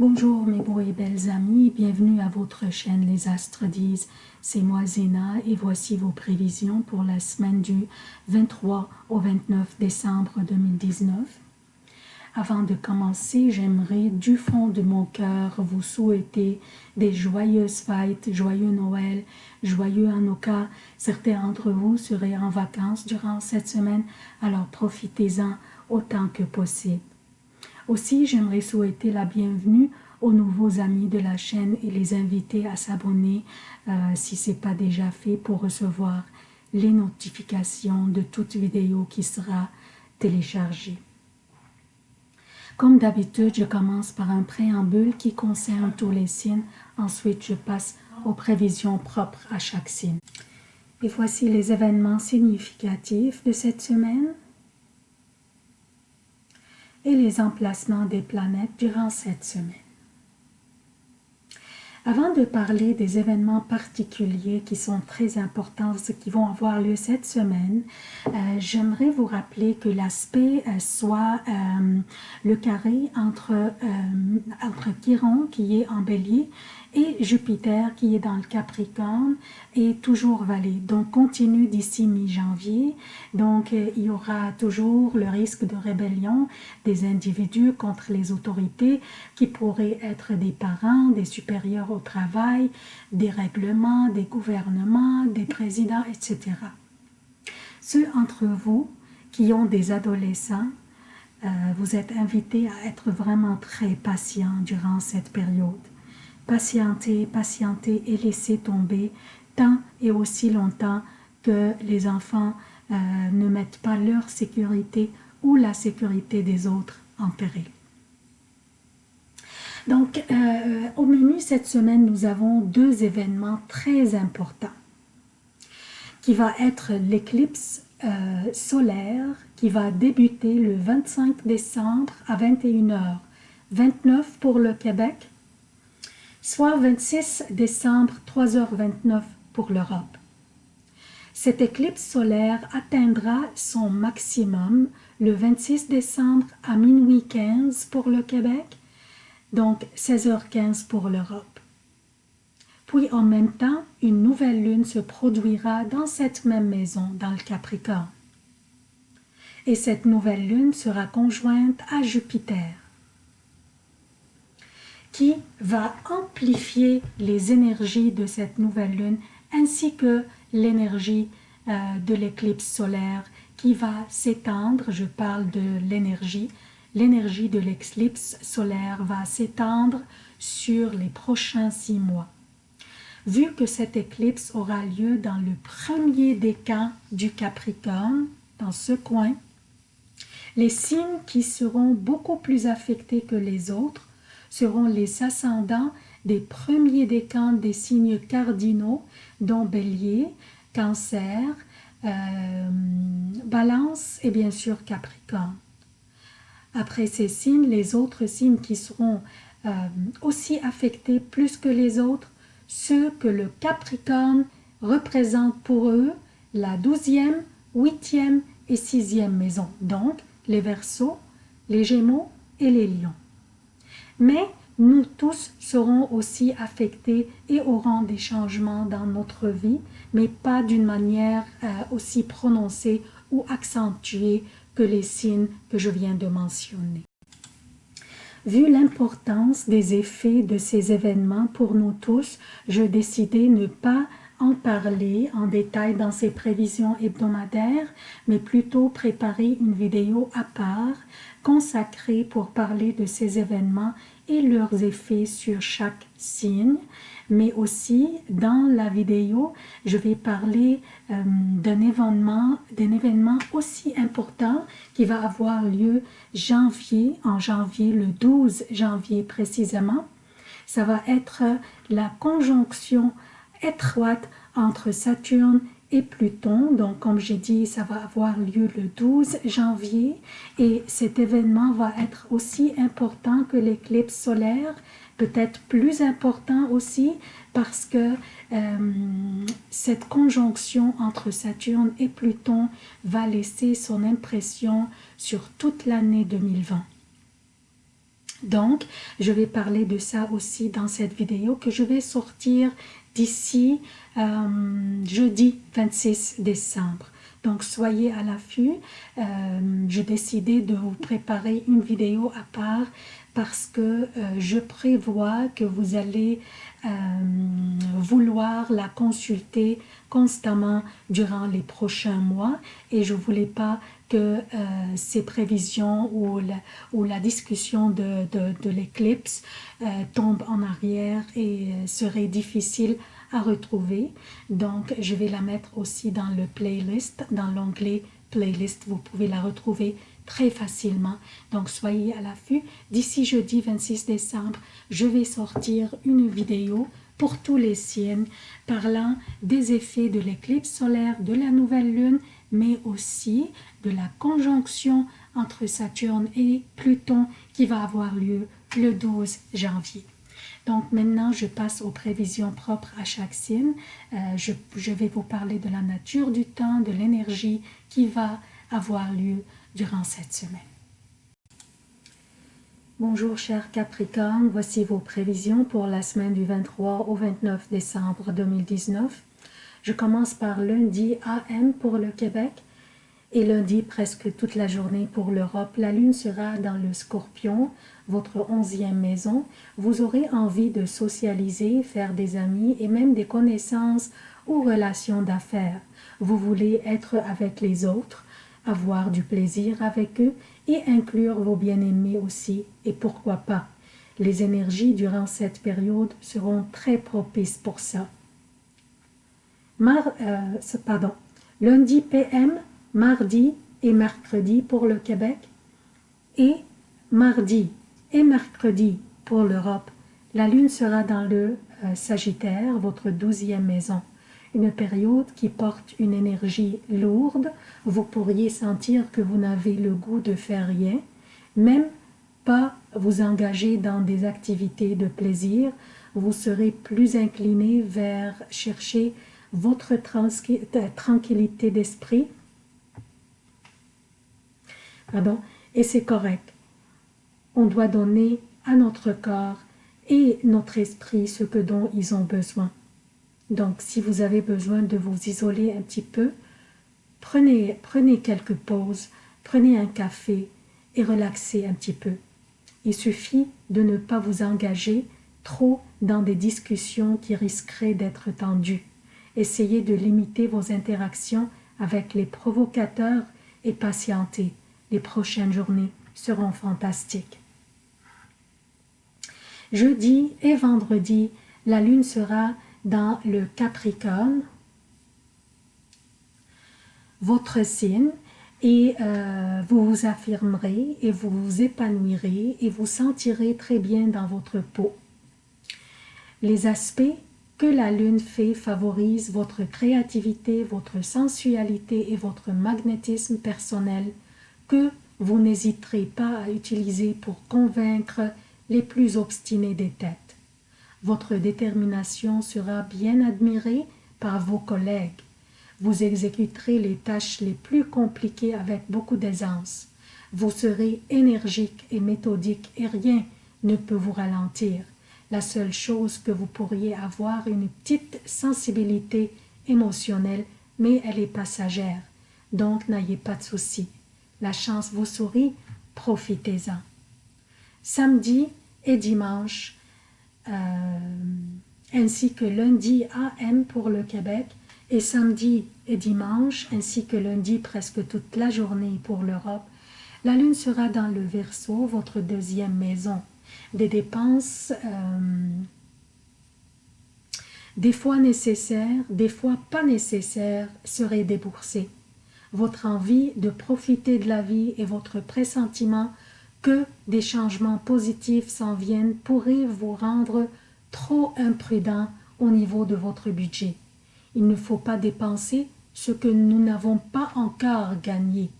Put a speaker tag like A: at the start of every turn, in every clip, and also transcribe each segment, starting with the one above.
A: Bonjour mes beaux et belles amis, bienvenue à votre chaîne Les Astres disent. C'est moi Zéna et voici vos prévisions pour la semaine du 23 au 29 décembre 2019. Avant de commencer, j'aimerais du fond de mon cœur vous souhaiter des joyeuses fêtes, joyeux Noël, joyeux Hanukkah. Certains d'entre vous seraient en vacances durant cette semaine, alors profitez-en autant que possible. Aussi, j'aimerais souhaiter la bienvenue aux nouveaux amis de la chaîne et les inviter à s'abonner euh, si ce n'est pas déjà fait pour recevoir les notifications de toute vidéo qui sera téléchargée. Comme d'habitude, je commence par un préambule qui concerne tous les signes. Ensuite, je passe aux prévisions propres à chaque signe. Et voici les événements significatifs de cette semaine et les emplacements des planètes durant cette semaine. Avant de parler des événements particuliers qui sont très importants, qui vont avoir lieu cette semaine, euh, j'aimerais vous rappeler que l'aspect euh, soit euh, le carré entre, entre Chiron qui est en bélier et Jupiter qui est dans le Capricorne est toujours valé. Donc continue d'ici mi-janvier. Donc euh, il y aura toujours le risque de rébellion des individus contre les autorités qui pourraient être des parents, des supérieurs au travail, des règlements, des gouvernements, des présidents, etc. Ceux entre vous qui ont des adolescents, euh, vous êtes invités à être vraiment très patients durant cette période patienter, patienter et laisser tomber tant et aussi longtemps que les enfants euh, ne mettent pas leur sécurité ou la sécurité des autres en péril. Donc, euh, au menu cette semaine, nous avons deux événements très importants qui va être l'éclipse euh, solaire qui va débuter le 25 décembre à 21h, 29 pour le Québec soit 26 décembre 3h29 pour l'Europe. Cette éclipse solaire atteindra son maximum le 26 décembre à minuit 15 pour le Québec, donc 16h15 pour l'Europe. Puis en même temps, une nouvelle lune se produira dans cette même maison, dans le Capricorne. Et cette nouvelle lune sera conjointe à Jupiter qui va amplifier les énergies de cette nouvelle lune ainsi que l'énergie euh, de l'éclipse solaire qui va s'étendre, je parle de l'énergie, l'énergie de l'éclipse solaire va s'étendre sur les prochains six mois. Vu que cette éclipse aura lieu dans le premier décan du Capricorne, dans ce coin, les signes qui seront beaucoup plus affectés que les autres seront les ascendants des premiers décans des signes cardinaux, dont Bélier, Cancer, euh, Balance et bien sûr Capricorne. Après ces signes, les autres signes qui seront euh, aussi affectés plus que les autres, ceux que le Capricorne représente pour eux la douzième, huitième et sixième maison, donc les Verseaux, les Gémeaux et les Lions mais nous tous serons aussi affectés et aurons des changements dans notre vie, mais pas d'une manière euh, aussi prononcée ou accentuée que les signes que je viens de mentionner. Vu l'importance des effets de ces événements pour nous tous, je décidai ne pas parler en détail dans ces prévisions hebdomadaires, mais plutôt préparer une vidéo à part consacrée pour parler de ces événements et leurs effets sur chaque signe, mais aussi dans la vidéo, je vais parler euh, d'un événement, événement aussi important qui va avoir lieu en janvier, le 12 janvier précisément. Ça va être la conjonction étroite entre Saturne et Pluton. Donc, comme j'ai dit, ça va avoir lieu le 12 janvier et cet événement va être aussi important que l'éclipse solaire, peut-être plus important aussi parce que euh, cette conjonction entre Saturne et Pluton va laisser son impression sur toute l'année 2020. Donc, je vais parler de ça aussi dans cette vidéo que je vais sortir d'ici euh, jeudi 26 décembre. Donc, soyez à l'affût. Euh, J'ai décidé de vous préparer une vidéo à part parce que euh, je prévois que vous allez euh, vouloir la consulter constamment durant les prochains mois et je voulais pas que euh, ces prévisions ou la, discussion de, l'éclipse tombe en arrière et serait difficile à retrouver. Donc, je vais la mettre aussi dans le playlist, dans l'onglet playlist. Vous pouvez la retrouver très facilement. Donc, soyez à l'affût. D'ici jeudi 26 décembre, je vais sortir une vidéo pour tous les signes parlant des effets de l'éclipse solaire, de la nouvelle lune, mais aussi de la conjonction entre Saturne et Pluton qui va avoir lieu le 12 janvier. Donc maintenant, je passe aux prévisions propres à chaque signe. Euh, je, je, vais vous parler de la nature du temps, de l'énergie qui va avoir lieu durant cette semaine. Bonjour chers Capricorne, voici vos prévisions pour la semaine du 23 au 29 décembre 2019. Je commence par lundi AM pour le Québec et lundi presque toute la journée pour l'Europe. La lune sera dans le scorpion, votre onzième maison. Vous aurez envie de socialiser, faire des amis et même des connaissances ou relations d'affaires. Vous voulez être avec les autres, avoir du plaisir avec eux et inclure vos bien-aimés aussi, et pourquoi pas. Les énergies durant cette période seront très propices pour ça. Euh, lundi PM, mardi et mercredi pour le Québec et mardi et mercredi pour l'Europe. La lune sera dans le euh, Sagittaire, votre douzième maison. Une période qui porte une énergie lourde. Vous pourriez sentir que vous n'avez le goût de faire rien, même pas vous engager dans des activités de plaisir. Vous serez plus incliné vers chercher votre tranquillité d'esprit. Pardon, et c'est correct. On doit donner à notre corps et notre esprit ce que dont ils ont besoin. Donc, si vous avez besoin de vous isoler un petit peu, prenez, prenez quelques pauses, prenez un café et relaxez un petit peu. Il suffit de ne pas vous engager trop dans des discussions qui risqueraient d'être tendues. Essayez de limiter vos interactions avec les provocateurs et patientez. Les prochaines journées seront fantastiques. Jeudi et vendredi, la lune sera dans le Capricorne, votre signe, et euh, vous vous affirmerez et vous vous épanouirez et vous sentirez très bien dans votre peau. Les aspects que la lune fait favorise votre créativité, votre sensualité et votre magnétisme personnel que vous n'hésiterez pas à utiliser pour convaincre les plus obstinés des têtes. Votre détermination sera bien admirée par vos collègues. Vous exécuterez les tâches les plus compliquées avec beaucoup d'aisance. Vous serez énergique et méthodique et rien ne peut vous ralentir. La seule chose que vous pourriez avoir une petite sensibilité émotionnelle, mais elle est passagère. Donc n'ayez pas de soucis. La chance vous sourit, profitez-en. Samedi et dimanche, ainsi que lundi AM pour le Québec, et samedi et dimanche, ainsi que lundi presque toute la journée pour l'Europe, la lune sera dans le Verseau, votre deuxième maison des dépenses euh, des fois nécessaires, des fois pas nécessaires, seraient déboursées. Votre envie de profiter de la vie et votre pressentiment que des changements positifs s'en viennent pourrait vous rendre trop imprudent au niveau de votre budget. Il ne faut pas dépenser ce que nous n'avons pas encore gagné.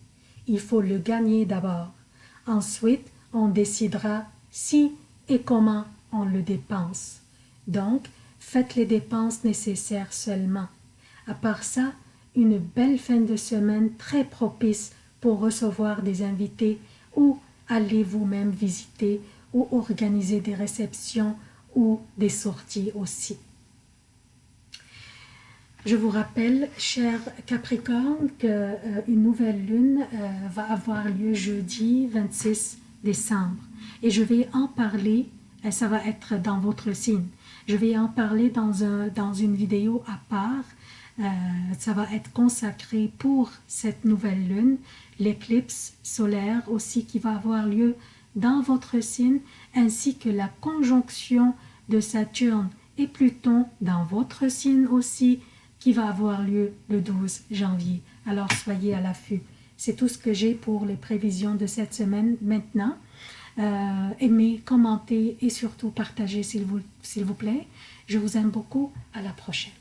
A: Il faut le gagner d'abord. Ensuite, on décidera si et comment on le dépense. Donc, faites les dépenses nécessaires seulement. À part ça, une belle fin de semaine très propice pour recevoir des invités ou aller vous-même visiter ou organiser des réceptions ou des sorties aussi. Je vous rappelle, cher Capricorne, qu'une euh, nouvelle lune euh, va avoir lieu jeudi 26 décembre. Et je vais en parler, et ça va être dans votre signe. Je vais en parler dans, un, dans une vidéo à part. Euh, ça va être consacré pour cette nouvelle lune, l'éclipse solaire aussi qui va avoir lieu dans votre signe, ainsi que la conjonction de Saturne et Pluton dans votre signe aussi, qui va avoir lieu le 12 janvier. Alors soyez à l'affût. C'est tout ce que j'ai pour les prévisions de cette semaine maintenant. Euh, aimez, commentez et surtout partagez s'il vous, vous plaît. Je vous aime beaucoup. À la prochaine.